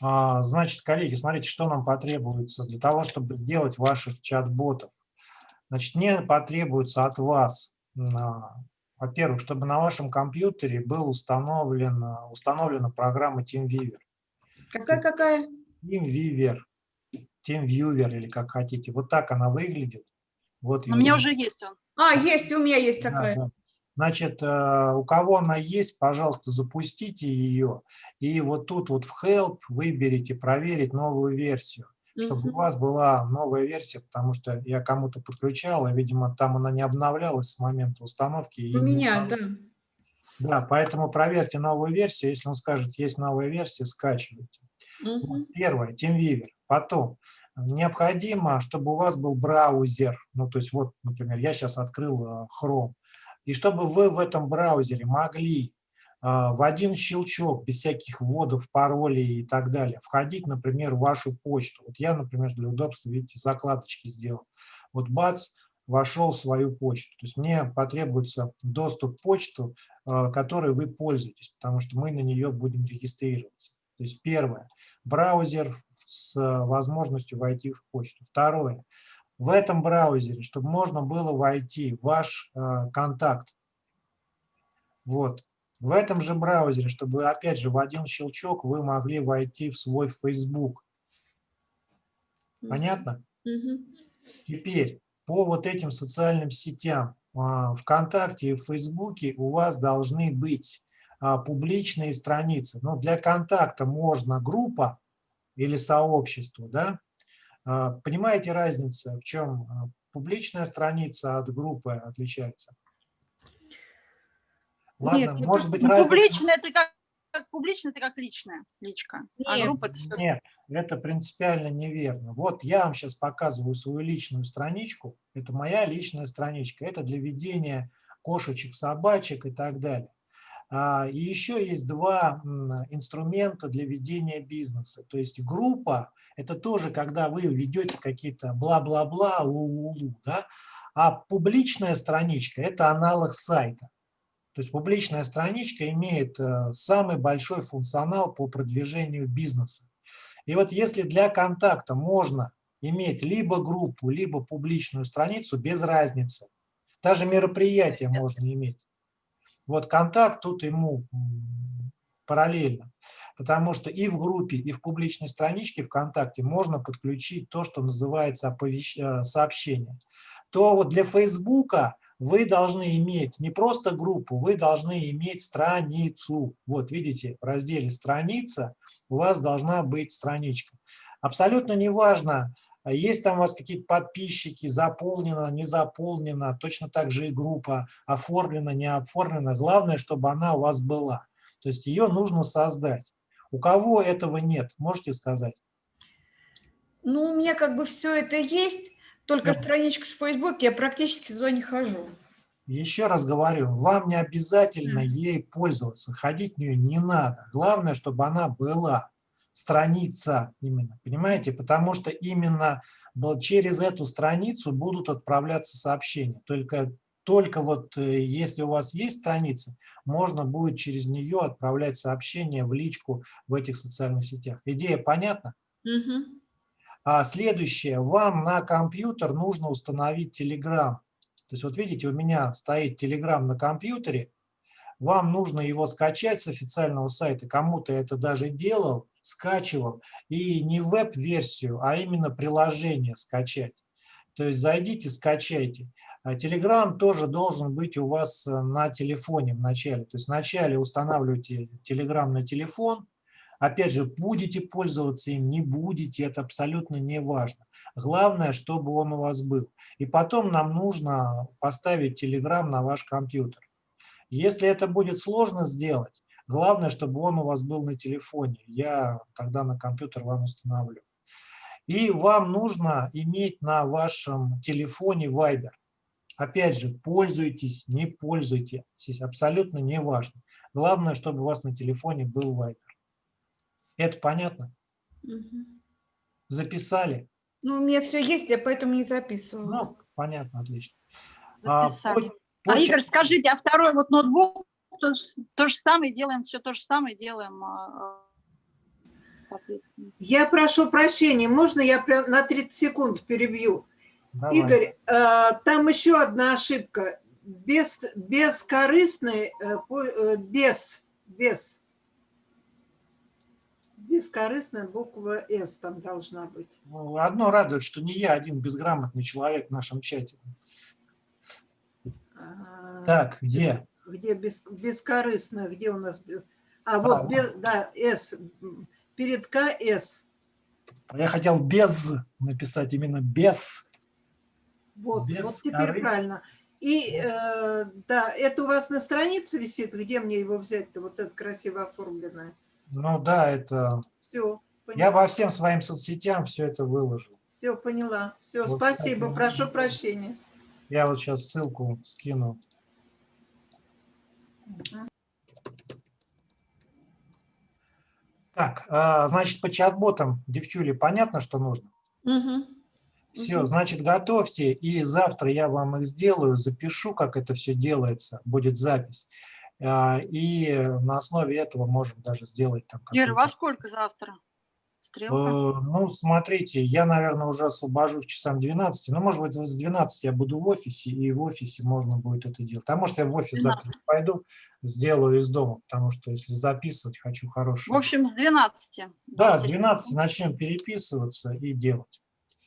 А, значит, коллеги, смотрите, что нам потребуется для того, чтобы сделать ваших чат-ботов. Значит, мне потребуется от вас, во-первых, чтобы на вашем компьютере был установлен, установлена программа TeamViewer. Какая-какая? TeamViewer. TeamViewer или как хотите. Вот так она выглядит. Вот у меня уже есть он. А, есть, у меня есть такая. Да, да. Значит, э, у кого она есть, пожалуйста, запустите ее. И вот тут вот в Help выберите проверить новую версию, чтобы у вас была новая версия, потому что я кому-то подключал, и, видимо, там она не обновлялась с момента установки. У меня, да. Да, поэтому проверьте новую версию. Если он скажет, есть новая версия, скачивайте. Угу. Первое, TeamViewer. Потом, необходимо, чтобы у вас был браузер. Ну, то есть, вот, например, я сейчас открыл э, Chrome. И чтобы вы в этом браузере могли а, в один щелчок, без всяких вводов, паролей и так далее, входить, например, в вашу почту. Вот я, например, для удобства, видите, закладочки сделал. Вот бац, вошел в свою почту. То есть мне потребуется доступ к почту, а, которой вы пользуетесь, потому что мы на нее будем регистрироваться. То есть первое, браузер с возможностью войти в почту. Второе, в этом браузере, чтобы можно было войти в ваш э, контакт. Вот. В этом же браузере, чтобы, опять же, в один щелчок вы могли войти в свой Facebook. Понятно? Mm Теперь по вот этим социальным сетям а, ВКонтакте и в Фейсбуке у вас должны быть а, публичные страницы. Ну, для контакта можно группа или сообщество, да, понимаете разницу, в чем а, публичная страница от группы отличается? Ладно, Нет, может быть разница... Публичная это как, как публичная, это как личная личка. А Нет. А группа это... Нет, это принципиально неверно. Вот я вам сейчас показываю свою личную страничку. Это моя личная страничка. Это для ведения кошечек, собачек и так далее. И еще есть два инструмента для ведения бизнеса. То есть группа это тоже, когда вы ведете какие-то бла-бла-бла, лу-лу-лу, да? а публичная страничка – это аналог сайта. То есть публичная страничка имеет э, самый большой функционал по продвижению бизнеса. И вот если для контакта можно иметь либо группу, либо публичную страницу, без разницы. Даже мероприятие можно иметь. Вот контакт тут ему параллельно. Потому что и в группе, и в публичной страничке ВКонтакте можно подключить то, что называется оповещ... Э, сообщение. То вот для Фейсбука вы должны иметь не просто группу, вы должны иметь страницу. Вот видите, в разделе «Страница» у вас должна быть страничка. Абсолютно неважно, есть там у вас какие-то подписчики, заполнено, не заполнено, точно так же и группа оформлена, не оформлена. Главное, чтобы она у вас была. То есть ее нужно создать. У кого этого нет, можете сказать? Ну, у меня как бы все это есть, только да. страничка с Facebook, я практически туда не хожу. Еще раз говорю, вам не обязательно ей пользоваться, ходить в нее не надо. Главное, чтобы она была, страница именно, понимаете? Потому что именно через эту страницу будут отправляться сообщения. Только только вот э, если у вас есть страница, можно будет через нее отправлять сообщения в личку в этих социальных сетях. Идея понятна? Угу. А следующее, вам на компьютер нужно установить Telegram. То есть вот видите, у меня стоит Telegram на компьютере, вам нужно его скачать с официального сайта, кому-то это даже делал, скачивал, и не веб-версию, а именно приложение скачать. То есть зайдите, скачайте. А тоже должен быть у вас э, на телефоне вначале. То есть вначале устанавливаете Telegram на телефон. Опять же, будете пользоваться им, не будете, это абсолютно не важно. Главное, чтобы он у вас был. И потом нам нужно поставить Telegram на ваш компьютер. Если это будет сложно сделать, главное, чтобы он у вас был на телефоне. Я тогда на компьютер вам установлю. И вам нужно иметь на вашем телефоне Viber. Опять же, пользуйтесь, не пользуйтесь, абсолютно не важно. Главное, чтобы у вас на телефоне был Viber. Это понятно? Угу. Записали? Ну, у меня все есть, я поэтому не записываю. Ну, понятно, отлично. Записали. А, по, а Игорь, скажите, а второй вот ноутбук, то, то же самое делаем, все то же самое делаем. А, соответственно. Я прошу прощения, можно я прям на 30 секунд перебью? Давай. Игорь, э, там еще одна ошибка. Без, бескорыстный, э, э, без, без. Бескорыстная буква «С» там должна быть. Ну, Одно радует, что не я один безграмотный человек в нашем чате. А, Так, где? Где без, бескорыстная, где у нас? бе- А, вот, А, без- да, «С». Перед «К» «С». Я хотел без написать, именно без. Вот, вот Бескорыстный. теперь правильно. И, э, да, это у вас на странице висит? Где мне его взять-то, вот это красиво оформленное? Ну да, это... Все, Я по всем своим соцсетям все это выложил. Все, поняла. Все, Вот спасибо, так, прошу прощения. Я вот сейчас ссылку скину. Так, а, значит, по чат-ботам, девчули, понятно, что нужно? Мгм. Все, значит, готовьте, и завтра я вам их сделаю, запишу, как это все делается, будет запись. А, И на основе этого можем даже сделать там Ира, во сколько завтра? Стрелка? Э, Ну, смотрите, я, наверное, уже освобожусь к часам 12. Ну, может быть, с 12 я буду в офисе, и в офисе можно будет это делать. А может, я в офис завтра не пойду, сделаю из дома, потому что если записывать, хочу В хорошее. общем, с 12. Да, с 12 начнем переписываться и делать.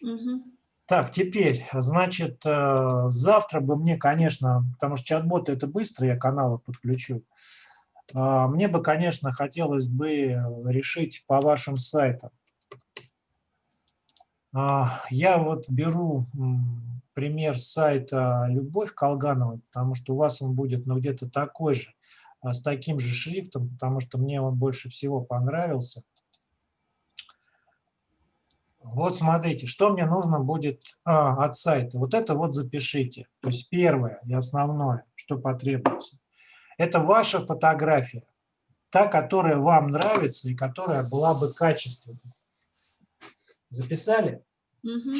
Мгм. Так, теперь, значит, э, завтра бы мне, конечно, потому что чат-боты это быстро, я каналы подключу. А, Мне бы, конечно, хотелось бы решить по вашим сайтам. А, Я вот беру пример сайта Любовь Колгановой, потому что у вас он будет ну, где-то такой же, а, с таким же шрифтом, потому что мне он больше всего понравился. Вот смотрите, что мне нужно будет а, от сайта. Вот это вот запишите. То есть первое и основное, что потребуется. Это ваша фотография. Та, которая вам нравится и которая была бы качественной. Записали? Мгм.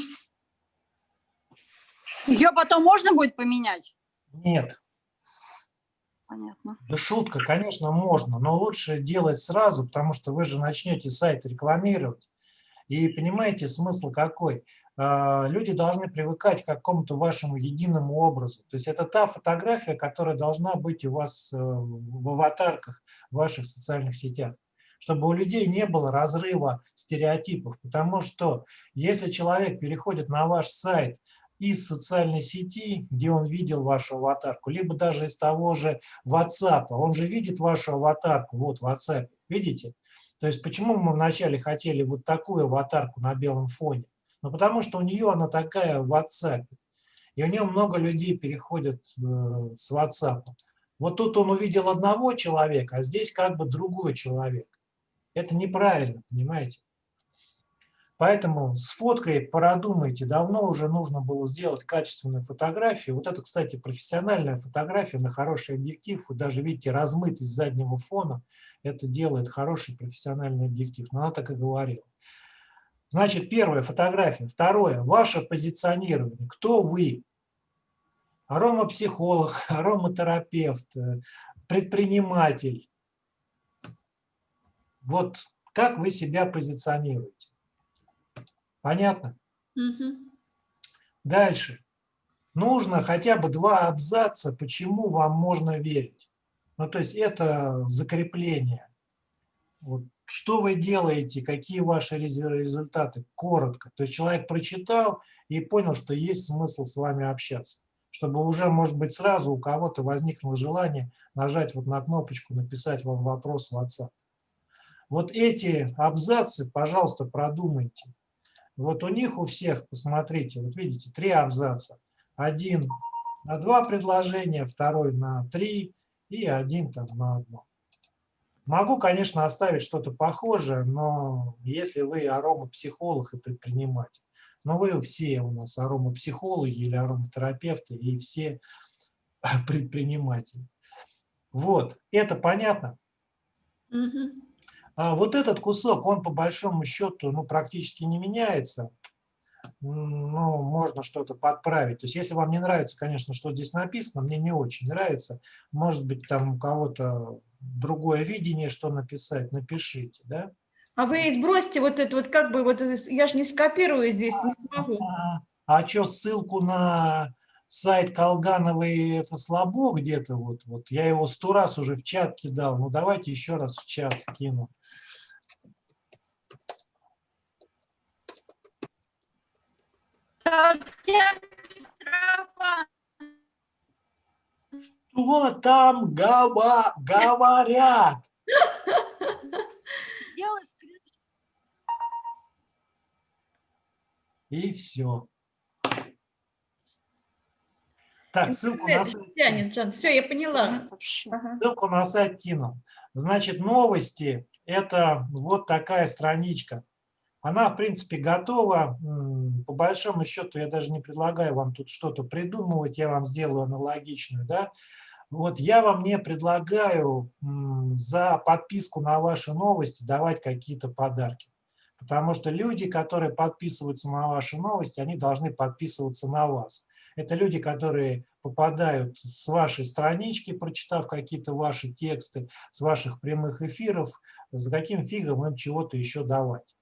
Ее потом можно будет поменять? Нет. Понятно. Да шутка, конечно, можно, но лучше делать сразу, потому что вы же начнете сайт рекламировать. И понимаете, смысл какой? А, Люди должны привыкать к какому-то вашему единому образу. То есть это та фотография, которая должна быть у вас э, в аватарках в ваших социальных сетях чтобы у людей не было разрыва стереотипов. Потому что если человек переходит на ваш сайт из социальной сети, где он видел вашу аватарку, либо даже из того же WhatsApp, он же видит вашу аватарку, вот в WhatsApp, видите? То есть почему мы вначале хотели вот такую аватарку на белом фоне? Ну, потому что у нее она такая в WhatsApp. И у нее много людей переходят э, с WhatsApp. Вот тут он увидел одного человека, а здесь как бы другой человек. Это неправильно, понимаете? Поэтому с фоткой продумайте. Давно уже нужно было сделать качественную фотографию. Вот это, кстати, профессиональная фотография на хороший объектив. Вы даже видите размытость заднего фона. Это делает хороший профессиональный объектив. Но она так и говорила. Значит, первая фотография. Второе. Ваше позиционирование. Кто вы? Аромапсихолог, ароматерапевт, э, предприниматель. Вот как вы себя позиционируете. Понятно? Мгм. Дальше. Нужно хотя бы два абзаца, почему вам можно верить. Ну, то есть это закрепление. Вот. Что вы делаете, какие ваши рез- результаты? Коротко. То есть человек прочитал и понял, что есть смысл с вами общаться. Чтобы уже, может быть, сразу у кого-то возникло желание нажать вот на кнопочку, написать вам вопрос в WhatsApp. Вот эти абзацы, пожалуйста, продумайте. Вот у них у всех, посмотрите, вот видите, три абзаца. Один на два предложения, второй на три и один там на одно. Могу, конечно, оставить что-то похожее, но если вы аромапсихолог и предприниматель, но вы все у нас аромапсихологи или ароматерапевты и все предприниматели. Вот, это понятно? Мгм. А вот этот кусок, он по большому счету ну, практически не меняется. Ну, можно что-то подправить. То есть, если вам не нравится, конечно, что здесь написано, мне не очень нравится. Может быть, там у кого-то другое видение, что написать, напишите, да? А вы сбросьте вот это вот как бы, вот я же не скопирую здесь, не смогу. А, а что, ссылку на сайт Колгановой это слабо где-то? Вот, вот я его сто раз уже в чат кидал. Ну давайте еще раз в чат кину. Что там гова говорят? И все. Так, ссылку на сайт. Все, я поняла. Ссылку на сайт кину. Значит, новости – это вот такая страничка. Она, в принципе, готова. По большому счету, я даже не предлагаю вам тут что-то придумывать, я вам сделаю аналогичную. Да? Вот я вам не предлагаю за подписку на ваши новости давать какие-то подарки. Потому что люди, которые подписываются на ваши новости, они должны подписываться на вас. Это люди, которые попадают с вашей странички, прочитав какие-то ваши тексты, с ваших прямых эфиров, за каким фигом им чего-то еще давать.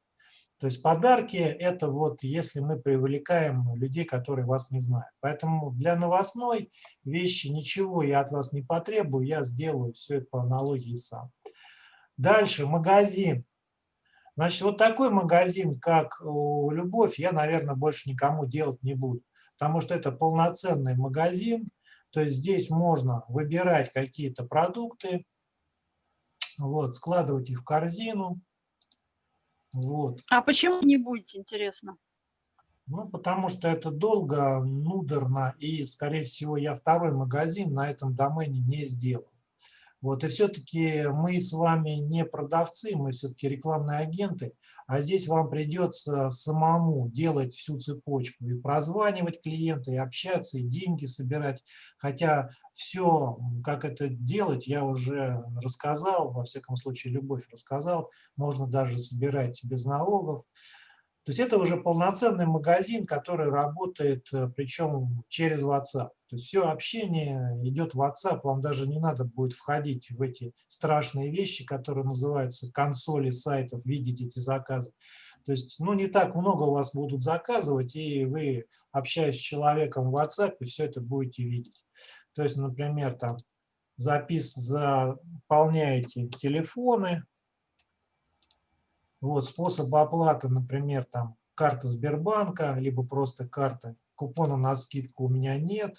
То есть подарки – это вот если мы привлекаем людей, которые вас не знают. Поэтому для новостной вещи ничего я от вас не потребую, я сделаю все это по аналогии сам. Дальше, магазин. Значит, вот такой магазин, как Любовь, я, наверное, больше никому делать не буду потому что это полноценный магазин, то есть здесь можно выбирать какие-то продукты, вот, складывать их в корзину. Вот. А почему не будете, интересно? Ну, потому что это долго, нудорно, и, скорее всего, я второй магазин на этом домене не сделаю. Вот, и все-таки мы с вами не продавцы, мы все-таки рекламные агенты, а здесь вам придется самому делать всю цепочку и прозванивать клиента, и общаться, и деньги собирать. Хотя все, как это делать, я уже рассказал, во всяком случае, Любовь рассказал, можно даже собирать без налогов. То есть это уже полноценный магазин, который работает, э, причем через WhatsApp. То есть все общение идет в WhatsApp, вам даже не надо будет входить в эти страшные вещи, которые называются консоли сайтов, видеть эти заказы. То есть, ну, не так много у вас будут заказывать, и вы, общаясь с человеком в WhatsApp, все это будете видеть. То есть, например, там запис, заполняете телефоны, вот способ оплаты, например, там карта Сбербанка, либо просто карта. Купона на скидку у меня нет.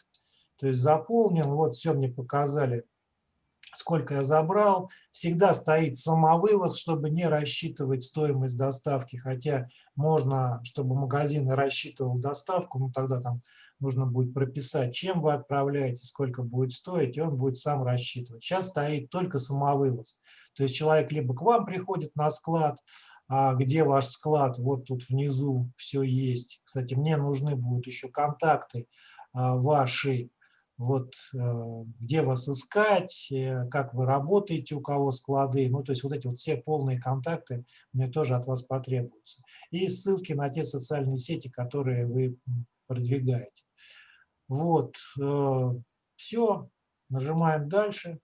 То есть заполнил, вот все мне показали, сколько я забрал. Всегда стоит самовывоз, чтобы не рассчитывать стоимость доставки. Хотя можно, чтобы магазин рассчитывал доставку, ну тогда там нужно будет прописать, чем вы отправляете, сколько будет стоить, и он будет сам рассчитывать. Сейчас стоит только самовывоз. То есть человек либо к вам приходит на склад, а где ваш склад, вот тут внизу все есть. Кстати, мне нужны будут еще контакты а, ваши, вот э, где вас искать, э, как вы работаете, у кого склады, ну то есть вот эти вот все полные контакты мне тоже от вас потребуются. И ссылки на те социальные сети, которые вы продвигаете. Вот, э, все, нажимаем дальше.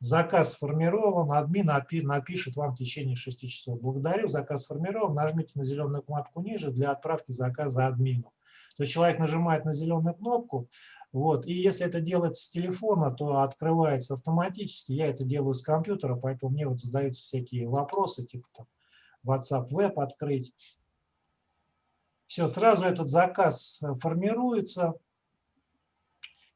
Заказ сформирован, админ напишет вам в течение 6 часов. Благодарю, заказ сформирован, нажмите на зеленую кнопку ниже для отправки заказа админу. То есть человек нажимает на зеленую кнопку, вот, и если это делается с телефона, то открывается автоматически. Я это делаю с компьютера, поэтому мне вот задаются всякие вопросы, типа там WhatsApp Web открыть. Все, сразу этот заказ формируется.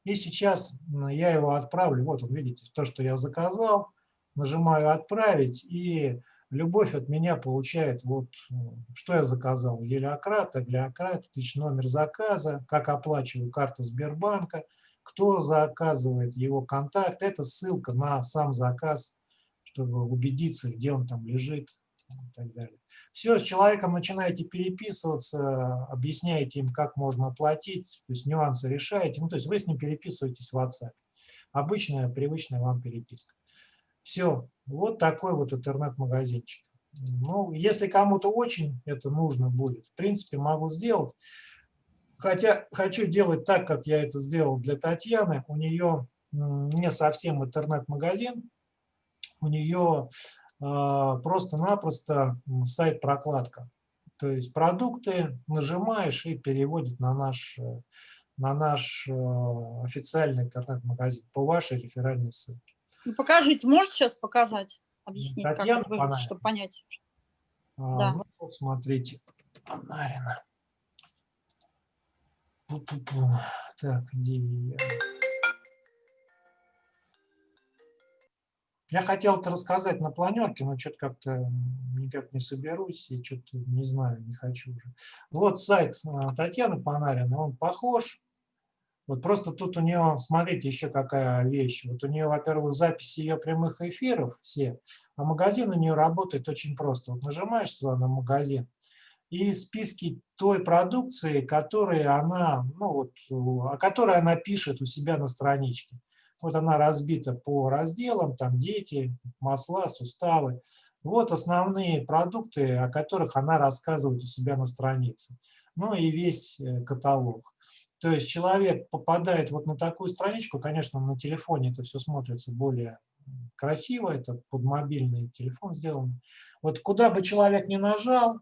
И сейчас я его отправлю. Вот он, видите, то, что я заказал. Нажимаю «Отправить», и Любовь от меня получает, вот что я заказал. Елеократ, Аглиократ, тысяч номер заказа, как оплачиваю карта Сбербанка, кто заказывает его контакт. Это ссылка на сам заказ, чтобы убедиться, где он там лежит и так далее. Все, с человеком начинаете переписываться, объясняете им, как можно оплатить, то есть нюансы решаете. Ну, то есть вы с ним переписываетесь в WhatsApp. Обычная, привычная вам переписка. Все, вот такой вот интернет-магазинчик. Ну, если кому-то очень это нужно будет, в принципе, могу сделать. Хотя хочу делать так, как я это сделал для Татьяны. У нее не совсем интернет-магазин, у нее просто-напросто сайт-прокладка. То есть продукты нажимаешь и переводит на наш, э, на наш э, официальный интернет-магазин по вашей реферальной ссылке. Ну, покажите, можете сейчас показать, объяснить, Татьяна как это выглядит, чтобы понять? А, Да. ну, вот смотрите, Панарина. Так, где я? Я хотел это рассказать на планерке, но что-то как-то никак не соберусь и что-то не знаю, не хочу уже. Вот сайт а, Татьяны Панариной, он похож. Вот просто тут у нее, смотрите, еще какая вещь. Вот у нее, во-первых, записи ее прямых эфиров все, а магазин у нее работает очень просто. Вот нажимаешь сюда на магазин, и списки той продукции, которые она, ну вот, о которой она пишет у себя на страничке. Вот она разбита по разделам, там дети, масла, суставы. Вот основные продукты, о которых она рассказывает у себя на странице. Ну и весь э, каталог. То есть человек попадает вот на такую страничку, конечно, на телефоне это все смотрится более красиво, это под мобильный телефон сделано. Вот куда бы человек ни нажал,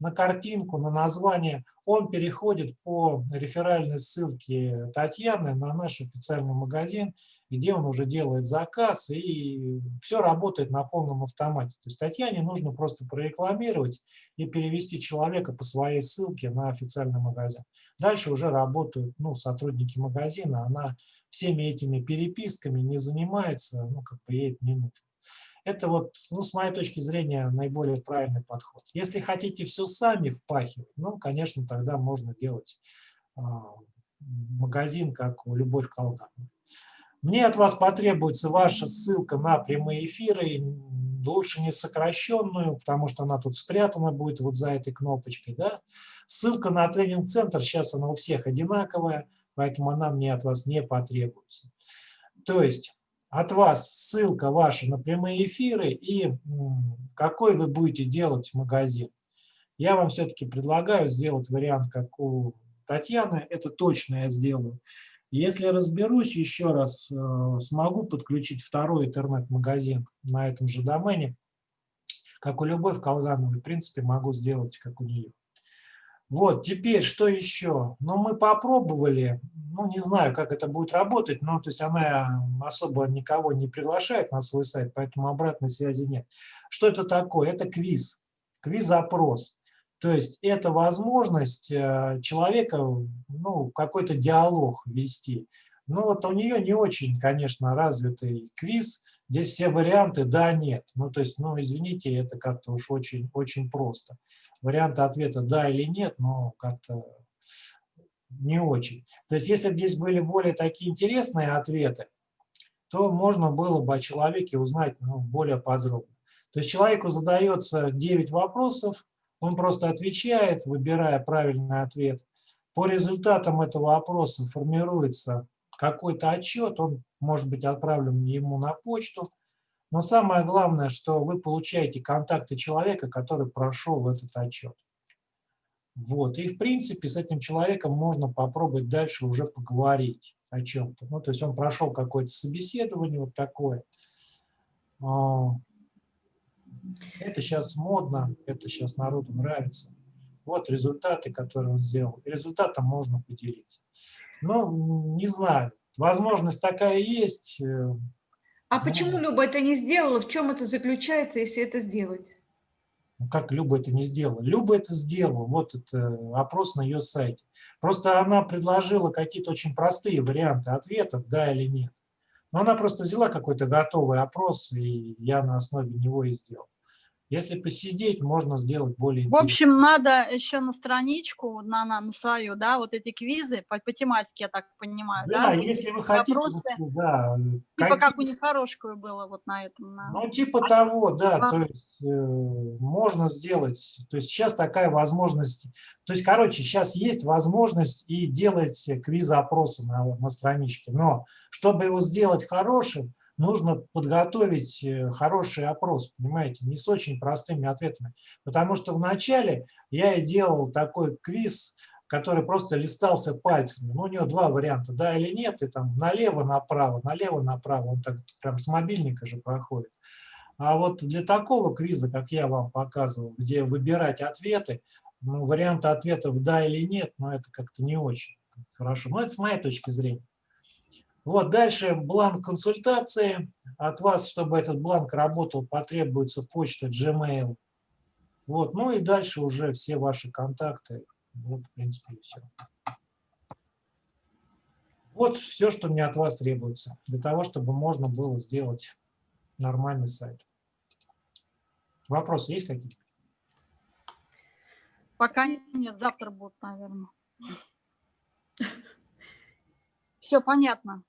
на картинку, на название, он переходит по реферальной ссылке Татьяны на наш официальный магазин, где он уже делает заказ, и все работает на полном автомате. То есть Татьяне нужно просто прорекламировать и перевести человека по своей ссылке на официальный магазин. Дальше уже работают ну, сотрудники магазина, она всеми этими переписками не занимается, ну, как бы ей это не нужно. Это вот, ну, с моей точки зрения, наиболее правильный подход. Если хотите все сами впахивать, ну, конечно, тогда можно делать а, магазин, как у Любовь Колган. Мне от вас потребуется ваша ссылка на прямые эфиры, лучше не сокращенную, потому что она тут спрятана будет вот за этой кнопочкой. Да? Ссылка на тренинг-центр, сейчас она у всех одинаковая, поэтому она мне от вас не потребуется. То есть от вас ссылка ваша на прямые эфиры и какой вы будете делать магазин. Я вам все-таки предлагаю сделать вариант, как у Татьяны, это точно я сделаю. Если разберусь еще раз, э, смогу подключить второй интернет-магазин на этом же домене, как у Любовь Колгановой, в принципе, могу сделать, как у нее. Вот, теперь что еще? Ну, мы попробовали, ну, не знаю, как это будет работать, но то есть она особо никого не приглашает на свой сайт, поэтому обратной связи нет. Что это такое? Это квиз, квиз-опрос. То есть это возможность э, человека, ну, какой-то диалог вести. Ну, вот у нее не очень, конечно, развитый квиз, здесь все варианты «да», «нет». Ну, то есть, ну, извините, это как-то уж очень, очень просто варианта ответа «да» или «нет», но как-то не очень. То есть если бы здесь были более такие интересные ответы, то можно было бы о человеке узнать ну, более подробно. То есть человеку задается 9 вопросов, он просто отвечает, выбирая правильный ответ. По результатам этого опроса формируется какой-то отчет, он может быть отправлен ему на почту, но самое главное, что вы получаете контакты человека, который прошел этот отчет. Вот. И, в принципе, с этим человеком можно попробовать дальше уже поговорить о чем-то. Ну, то есть он прошел какое-то собеседование вот такое. А, это сейчас модно, это сейчас народу нравится. Вот результаты, которые он сделал. Результатом можно поделиться. Ну, не знаю, возможность такая есть. Э, а почему Люба это не сделала? В чем это заключается, если это сделать? Ну, как Люба это не сделала? Люба это сделала. Вот это опрос на ее сайте. Просто она предложила какие-то очень простые варианты ответов, да или нет. Но она просто взяла какой-то готовый опрос, и я на основе него и сделал. Если посидеть, можно сделать более В общем, надо еще на страничку, на, на, на свою, да, вот эти квизы по, по тематике, я так понимаю, да? Да, если вы хотите, вопросы, да. Типа какие... как у них хорошее было вот на этом. На... Ну, типа того, да, а... то есть э, можно сделать, то есть сейчас такая возможность, то есть, короче, сейчас есть возможность и делать квиз-опросы на, на страничке, но чтобы его сделать хорошим, нужно подготовить э, хороший опрос, понимаете, не с очень простыми ответами. Потому что вначале я и делал такой квиз, который просто листался пальцами. Ну, у него два варианта, да или нет, и там налево-направо, налево-направо, он так прям с мобильника же проходит. А вот для такого квиза, как я вам показывал, где выбирать ответы, ну, варианты ответов «да» или «нет», но это как-то не очень хорошо. Но это с моей точки зрения. Вот дальше бланк консультации. От вас, чтобы этот бланк работал, потребуется почта Gmail. Вот, ну и дальше уже все ваши контакты. Вот, в принципе, и все. Вот все, что мне от вас требуется, для того, чтобы можно было сделать нормальный сайт. Вопросы есть какие-то? Пока нет, завтра будут, наверное. Все понятно.